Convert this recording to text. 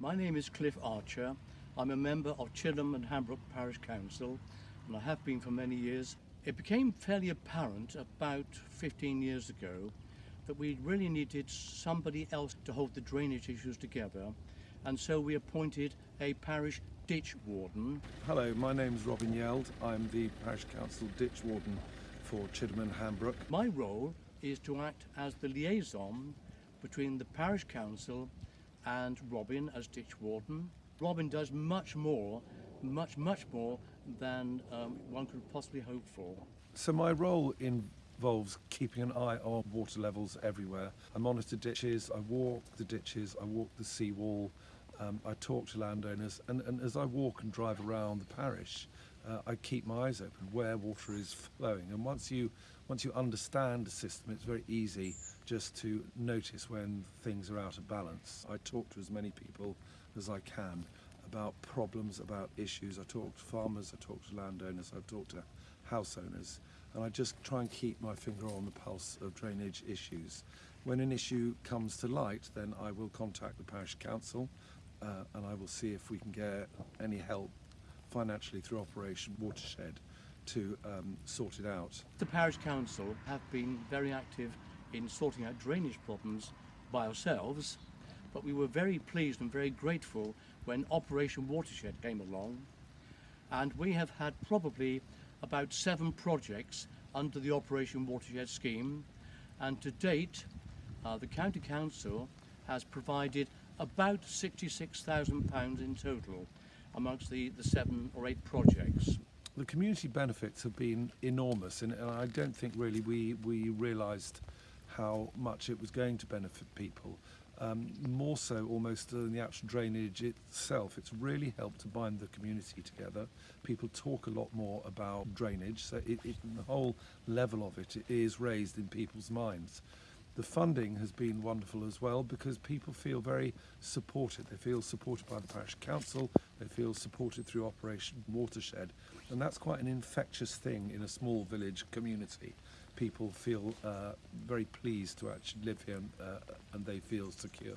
My name is Cliff Archer. I'm a member of Chidham and Hambrook Parish Council and I have been for many years. It became fairly apparent about 15 years ago that we really needed somebody else to hold the drainage issues together and so we appointed a parish ditch warden. Hello, my name is Robin Yeld. I'm the Parish Council Ditch Warden for Chidham and Hambrook. My role is to act as the liaison between the parish council and Robin as ditch warden. Robin does much more, much, much more than um, one could possibly hope for. So my role involves keeping an eye on water levels everywhere. I monitor ditches, I walk the ditches, I walk the seawall, um, I talk to landowners, and, and as I walk and drive around the parish, uh, I keep my eyes open where water is flowing. And once you once you understand a system, it's very easy just to notice when things are out of balance. I talk to as many people as I can about problems, about issues. I talk to farmers, I talk to landowners, I talk to house owners, and I just try and keep my finger on the pulse of drainage issues. When an issue comes to light, then I will contact the parish council uh, and I will see if we can get any help financially through Operation Watershed to um, sort it out. The parish council have been very active in sorting out drainage problems by ourselves, but we were very pleased and very grateful when Operation Watershed came along. And we have had probably about seven projects under the Operation Watershed scheme. And to date, uh, the County Council has provided about £66,000 in total amongst the, the seven or eight projects. The community benefits have been enormous, and, and I don't think really we, we realised how much it was going to benefit people. Um, more so almost than the actual drainage itself. It's really helped to bind the community together. People talk a lot more about drainage, so it, it, the whole level of it is raised in people's minds. The funding has been wonderful as well because people feel very supported. They feel supported by the parish council, they feel supported through Operation Watershed, and that's quite an infectious thing in a small village community. People feel uh, very pleased to actually live here uh, and they feel secure.